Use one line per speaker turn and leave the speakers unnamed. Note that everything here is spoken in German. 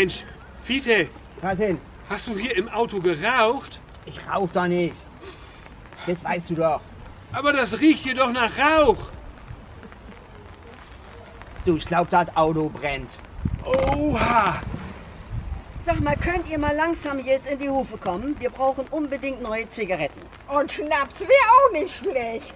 Mensch, Fiete.
Was denn?
Hast du hier im Auto geraucht?
Ich rauch da nicht. Das weißt du doch.
Aber das riecht hier doch nach Rauch.
Du, ich glaub, das Auto brennt.
Oha!
Sag mal, könnt ihr mal langsam jetzt in die Hufe kommen? Wir brauchen unbedingt neue Zigaretten.
Und Schnaps wäre auch nicht schlecht.